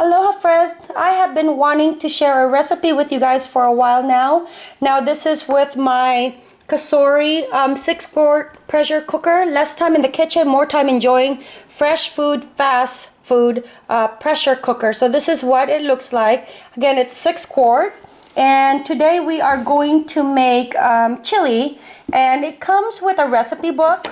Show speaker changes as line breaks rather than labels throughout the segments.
Aloha friends! I have been wanting to share a recipe with you guys for a while now. Now this is with my Cosori um, 6 quart pressure cooker. Less time in the kitchen, more time enjoying fresh food, fast food uh, pressure cooker. So this is what it looks like. Again, it's 6 quart. And today we are going to make um, chili. And it comes with a recipe book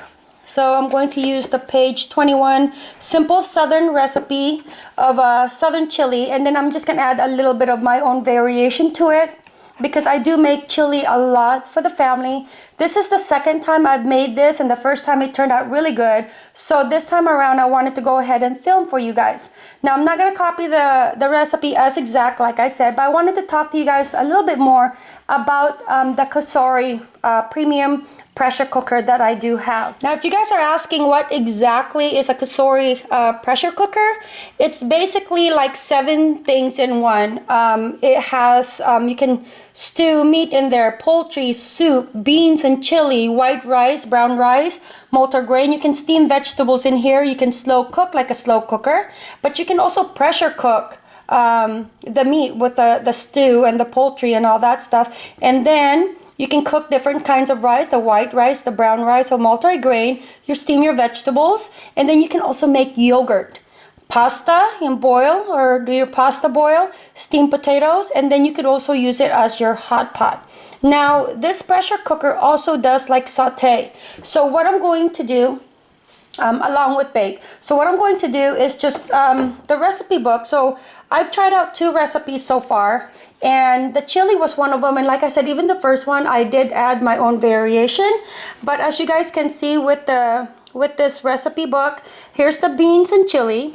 so I'm going to use the page 21 simple southern recipe of a southern chili and then I'm just gonna add a little bit of my own variation to it because I do make chili a lot for the family. This is the second time I've made this and the first time it turned out really good. So this time around I wanted to go ahead and film for you guys. Now I'm not going to copy the, the recipe as exact like I said, but I wanted to talk to you guys a little bit more about um, the Cosori uh, Premium pressure cooker that I do have. Now, if you guys are asking what exactly is a Cosori uh, pressure cooker, it's basically like seven things in one. Um, it has, um, you can stew meat in there, poultry, soup, beans and chili, white rice, brown rice, multigrain. You can steam vegetables in here. You can slow cook like a slow cooker, but you can also pressure cook um, the meat with the, the stew and the poultry and all that stuff. And then you can cook different kinds of rice, the white rice, the brown rice, or multi-grain. You steam your vegetables, and then you can also make yogurt. Pasta and boil, or do your pasta boil, steam potatoes, and then you could also use it as your hot pot. Now, this pressure cooker also does like saute. So what I'm going to do um, along with bake. So what I'm going to do is just um, the recipe book. So I've tried out two recipes so far and the chili was one of them. And like I said even the first one I did add my own variation. But as you guys can see with the with this recipe book here's the beans and chili.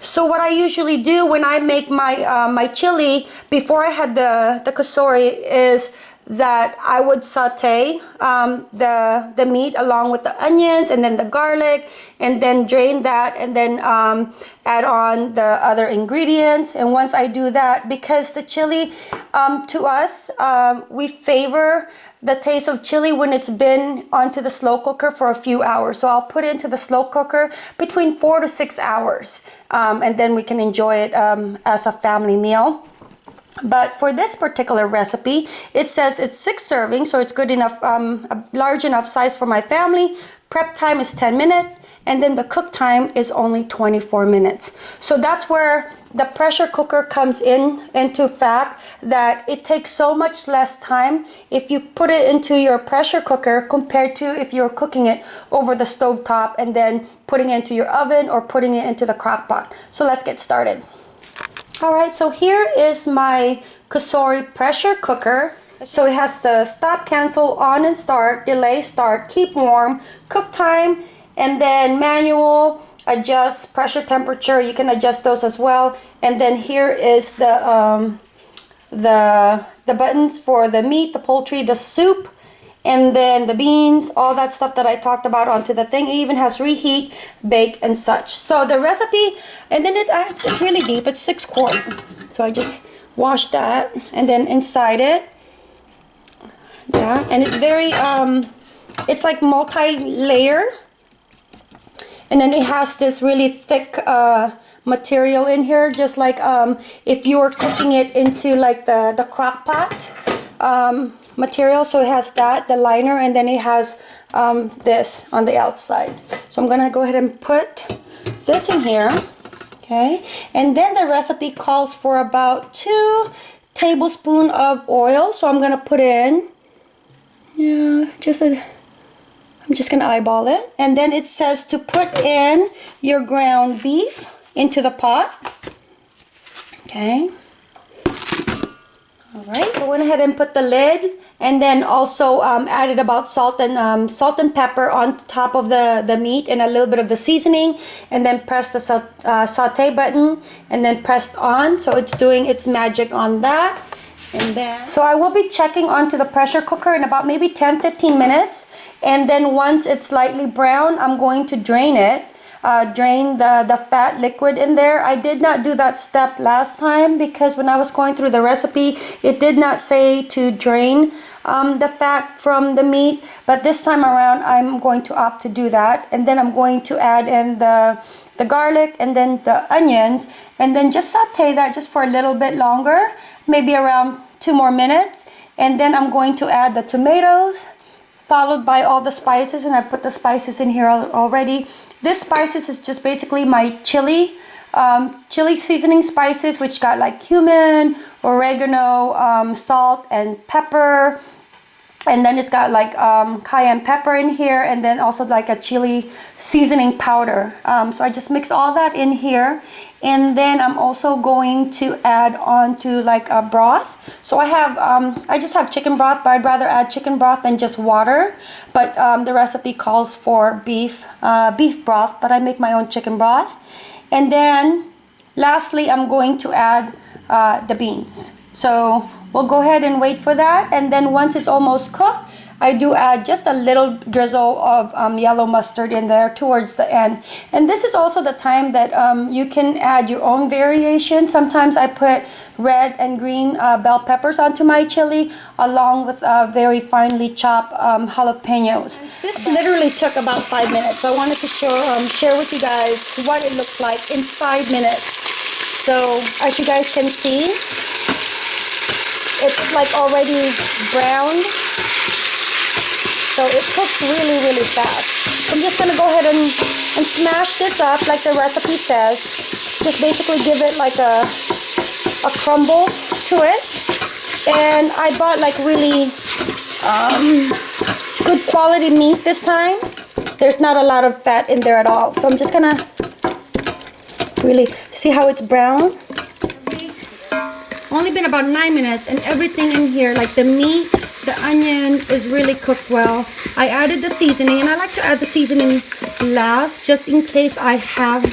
So what I usually do when I make my uh, my chili before I had the the Cosori is that I would saute um, the, the meat along with the onions and then the garlic and then drain that and then um, add on the other ingredients. And once I do that, because the chili um, to us, um, we favor the taste of chili when it's been onto the slow cooker for a few hours. So I'll put it into the slow cooker between four to six hours um, and then we can enjoy it um, as a family meal. But for this particular recipe, it says it's six servings, so it's good enough, um, a large enough size for my family. Prep time is 10 minutes, and then the cook time is only 24 minutes. So that's where the pressure cooker comes in into fact that it takes so much less time if you put it into your pressure cooker compared to if you're cooking it over the stove top and then putting it into your oven or putting it into the crock pot. So let's get started. Alright, so here is my Cosori pressure cooker. So it has the stop, cancel, on and start, delay, start, keep warm, cook time, and then manual, adjust pressure temperature. You can adjust those as well. And then here is the, um, the, the buttons for the meat, the poultry, the soup, and then the beans all that stuff that I talked about onto the thing. It even has reheat bake and such. So the recipe and then it it's really deep. It's six quart. So I just wash that and then inside it. Yeah and it's very um it's like multi-layer. And then it has this really thick uh material in here just like um if you were cooking it into like the the crock pot um material. So it has that the liner and then it has um, this on the outside. So I'm gonna go ahead and put this in here okay? And then the recipe calls for about two tablespoon of oil. So I'm gonna put in yeah just a I'm just gonna eyeball it. And then it says to put in your ground beef into the pot okay all right, so went ahead and put the lid and then also um, added about salt and um, salt and pepper on top of the, the meat and a little bit of the seasoning and then press the uh, saute button and then pressed on. So it's doing its magic on that. And then, so I will be checking onto the pressure cooker in about maybe 10-15 minutes. And then once it's lightly brown, I'm going to drain it uh, drain the, the fat liquid in there. I did not do that step last time because when I was going through the recipe, it did not say to drain um, the fat from the meat, but this time around I'm going to opt to do that. And then I'm going to add in the, the garlic and then the onions and then just saute that just for a little bit longer, maybe around two more minutes. And then I'm going to add the tomatoes, followed by all the spices and I put the spices in here already. This spices is just basically my chili, um, chili seasoning spices which got like cumin, oregano, um, salt and pepper. And then it's got like um, cayenne pepper in here and then also like a chili seasoning powder. Um, so I just mix all that in here and then I'm also going to add on to like a broth. So I have um, I just have chicken broth but I'd rather add chicken broth than just water. But um, the recipe calls for beef uh, beef broth but I make my own chicken broth. And then lastly I'm going to add uh, the beans. So we'll go ahead and wait for that. And then once it's almost cooked, I do add just a little drizzle of um, yellow mustard in there towards the end. And this is also the time that um, you can add your own variation. Sometimes I put red and green uh, bell peppers onto my chili along with uh, very finely chopped um, jalapenos. This literally took about five minutes. So I wanted to show, um, share with you guys what it looks like in five minutes. So as you guys can see, it's like already browned. So it cooks really, really fast. I'm just going to go ahead and, and smash this up like the recipe says. Just basically give it like a, a crumble to it. And I bought like really um, good quality meat this time. There's not a lot of fat in there at all. So I'm just going to really see how it's brown only been about nine minutes and everything in here like the meat the onion is really cooked well I added the seasoning and I like to add the seasoning last just in case I have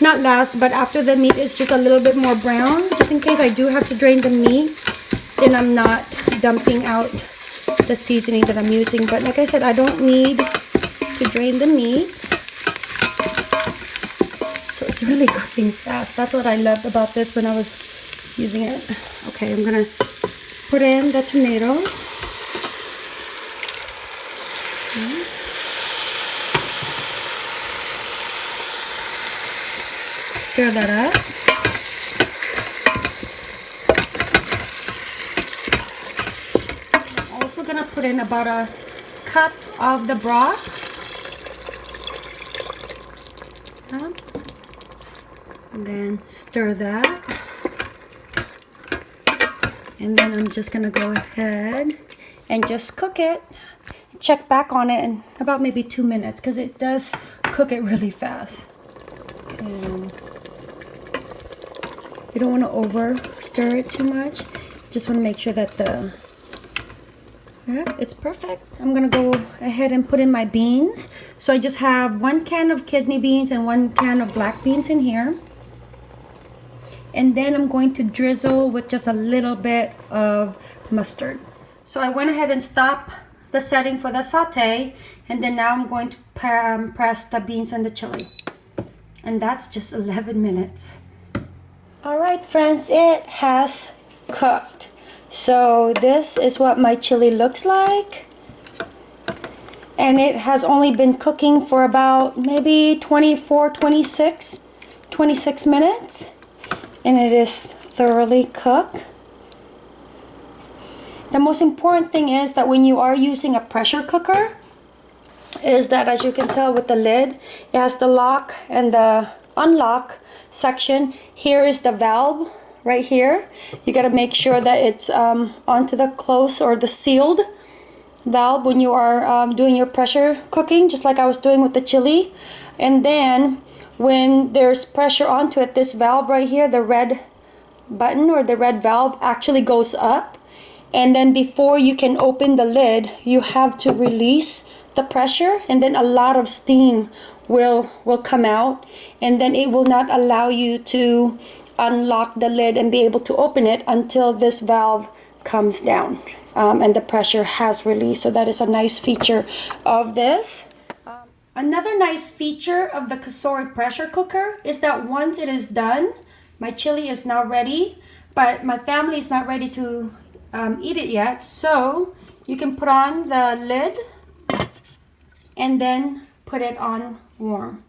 not last but after the meat is just a little bit more brown just in case I do have to drain the meat then I'm not dumping out the seasoning that I'm using but like I said I don't need to drain the meat so it's really cooking fast that's what I loved about this when I was using it. Okay, I'm gonna put in the tomatoes. Stir that up. I'm also gonna put in about a cup of the broth. And then stir that and then I'm just gonna go ahead and just cook it check back on it in about maybe two minutes because it does cook it really fast and you don't want to over stir it too much just want to make sure that the yeah, it's perfect I'm gonna go ahead and put in my beans so I just have one can of kidney beans and one can of black beans in here and then I'm going to drizzle with just a little bit of mustard. So I went ahead and stopped the setting for the saute and then now I'm going to um, press the beans and the chili. And that's just 11 minutes. Alright friends, it has cooked. So this is what my chili looks like. And it has only been cooking for about maybe 24, 26, 26 minutes and it is thoroughly cooked. The most important thing is that when you are using a pressure cooker, is that as you can tell with the lid, it has the lock and the unlock section. Here is the valve right here. You got to make sure that it's um, onto the close or the sealed valve when you are um, doing your pressure cooking, just like I was doing with the chili. And then when there's pressure onto it, this valve right here, the red button or the red valve actually goes up. And then before you can open the lid, you have to release the pressure and then a lot of steam will will come out and then it will not allow you to unlock the lid and be able to open it until this valve comes down um, and the pressure has released so that is a nice feature of this Another nice feature of the Cosori pressure cooker is that once it is done, my chili is now ready, but my family is not ready to um, eat it yet. So you can put on the lid and then put it on warm.